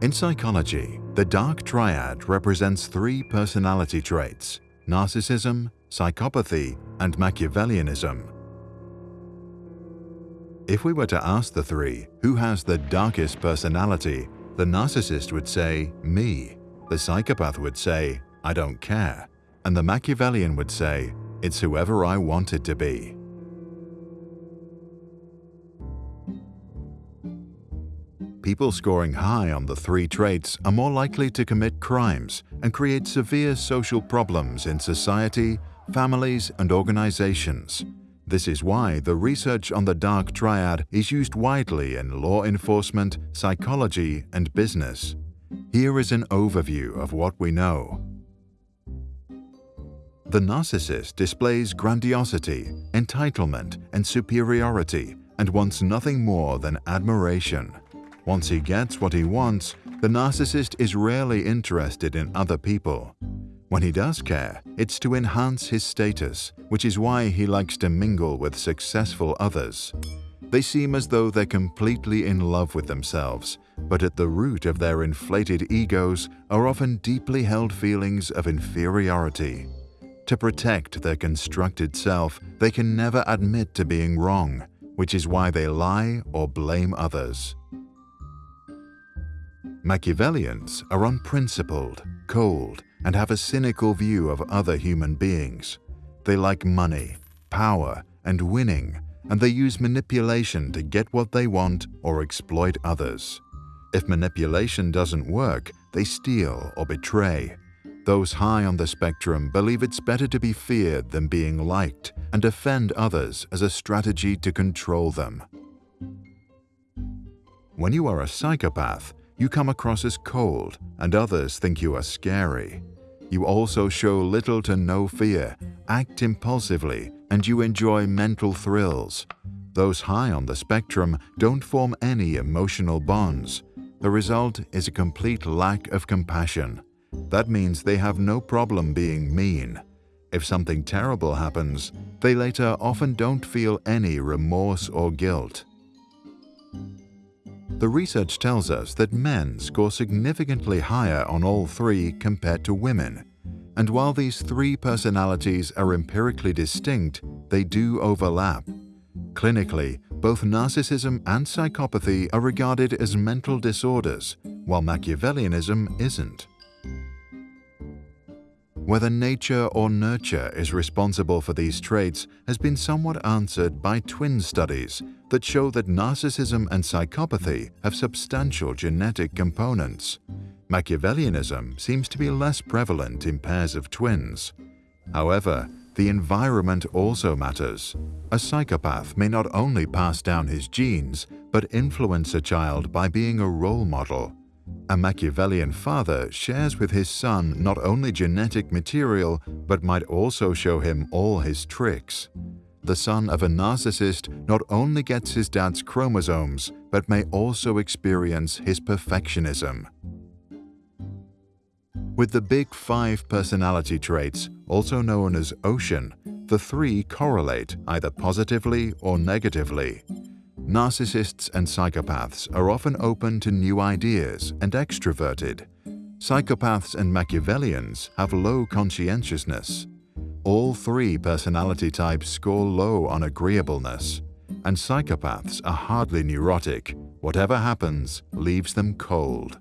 In psychology, the dark triad represents three personality traits narcissism, psychopathy, and Machiavellianism. If we were to ask the three who has the darkest personality, the narcissist would say, me. The psychopath would say, I don't care. And the Machiavellian would say, it's whoever I want it to be. People scoring high on the three traits are more likely to commit crimes and create severe social problems in society, families, and organizations. This is why the research on the dark triad is used widely in law enforcement, psychology, and business. Here is an overview of what we know. The narcissist displays grandiosity, entitlement, and superiority and wants nothing more than admiration. Once he gets what he wants, the narcissist is rarely interested in other people. When he does care, it's to enhance his status, which is why he likes to mingle with successful others. They seem as though they're completely in love with themselves, but at the root of their inflated egos are often deeply held feelings of inferiority. To protect their constructed self, they can never admit to being wrong, which is why they lie or blame others. Machiavellians are unprincipled, cold, and have a cynical view of other human beings. They like money, power, and winning, and they use manipulation to get what they want or exploit others. If manipulation doesn't work, they steal or betray. Those high on the spectrum believe it's better to be feared than being liked and offend others as a strategy to control them. When you are a psychopath, you come across as cold and others think you are scary. You also show little to no fear, act impulsively, and you enjoy mental thrills. Those high on the spectrum don't form any emotional bonds. The result is a complete lack of compassion. That means they have no problem being mean. If something terrible happens, they later often don't feel any remorse or guilt. The research tells us that men score significantly higher on all three compared to women. And while these three personalities are empirically distinct, they do overlap. Clinically, both narcissism and psychopathy are regarded as mental disorders, while Machiavellianism isn't. Whether nature or nurture is responsible for these traits has been somewhat answered by twin studies that show that narcissism and psychopathy have substantial genetic components. Machiavellianism seems to be less prevalent in pairs of twins. However, the environment also matters. A psychopath may not only pass down his genes, but influence a child by being a role model. A Machiavellian father shares with his son not only genetic material, but might also show him all his tricks. The son of a narcissist not only gets his dad's chromosomes, but may also experience his perfectionism. With the big five personality traits, also known as ocean, the three correlate either positively or negatively. Narcissists and psychopaths are often open to new ideas and extroverted. Psychopaths and Machiavellians have low conscientiousness. All three personality types score low on agreeableness. And psychopaths are hardly neurotic. Whatever happens leaves them cold.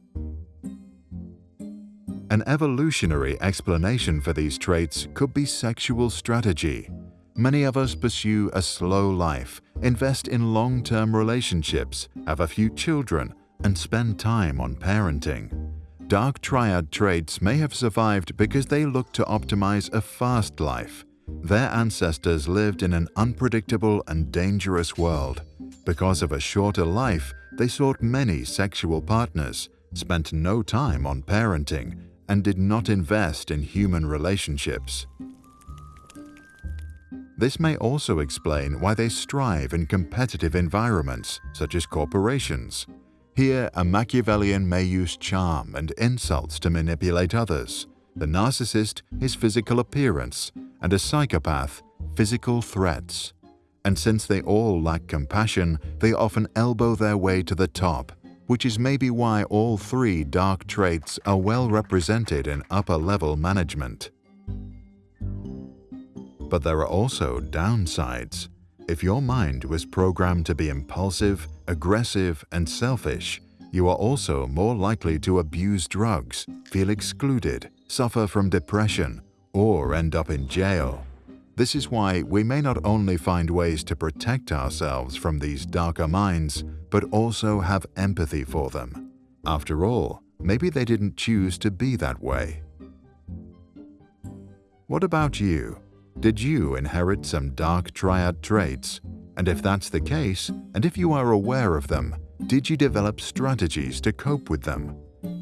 An evolutionary explanation for these traits could be sexual strategy. Many of us pursue a slow life, invest in long-term relationships, have a few children, and spend time on parenting. Dark triad traits may have survived because they looked to optimize a fast life. Their ancestors lived in an unpredictable and dangerous world. Because of a shorter life, they sought many sexual partners, spent no time on parenting, and did not invest in human relationships. This may also explain why they strive in competitive environments, such as corporations. Here, a Machiavellian may use charm and insults to manipulate others, the narcissist his physical appearance, and a psychopath physical threats. And since they all lack compassion, they often elbow their way to the top. which is maybe why all three dark traits are well represented in upper-level management. But there are also downsides. If your mind was programmed to be impulsive, aggressive, and selfish, you are also more likely to abuse drugs, feel excluded, suffer from depression, or end up in jail. This is why we may not only find ways to protect ourselves from these darker minds, but also have empathy for them. After all, maybe they didn't choose to be that way. What about you? Did you inherit some dark triad traits? And if that's the case, and if you are aware of them, did you develop strategies to cope with them?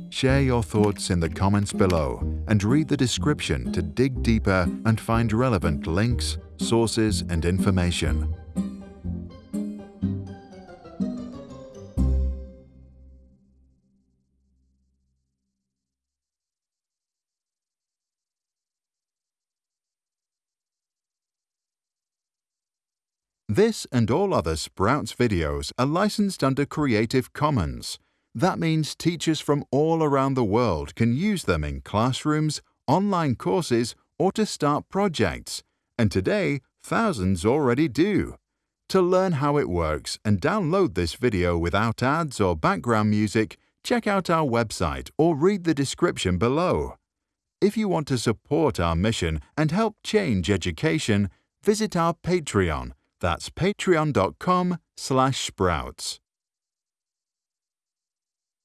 Share your thoughts in the comments below and read the description to dig deeper and find relevant links, sources, and information. This and all other Sprouts videos are licensed under Creative Commons. That means teachers from all around the world can use them in classrooms, online courses, or to start projects. And today, thousands already do. To learn how it works and download this video without ads or background music, check out our website or read the description below. If you want to support our mission and help change education, visit our Patreon that's patreon.com slash sprouts.